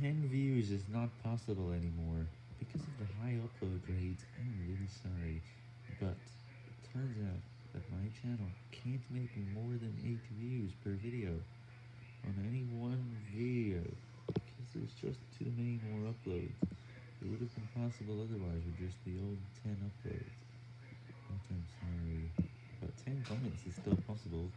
10 views is not possible anymore. Because of the high upload rates, I'm really sorry, but it turns out that my channel can't make more than 8 views per video on any one video, because there's just too many more uploads. It would have been possible otherwise with just the old 10 uploads. But I'm sorry, but 10 comments is still possible.